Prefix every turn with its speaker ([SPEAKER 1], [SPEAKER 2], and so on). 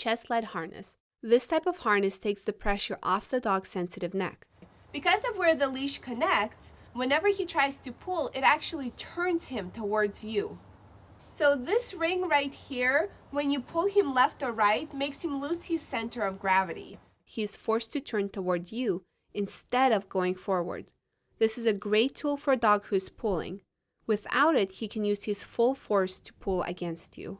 [SPEAKER 1] chest led harness. This type of harness takes the pressure off the dog's sensitive neck.
[SPEAKER 2] Because of where the leash connects, whenever he tries to pull, it actually turns him towards you. So this ring right here, when you pull him left or right, makes him lose his center of gravity.
[SPEAKER 1] He is forced to turn toward you instead of going forward. This is a great tool for a dog who is pulling. Without it, he can use his full force to pull against you.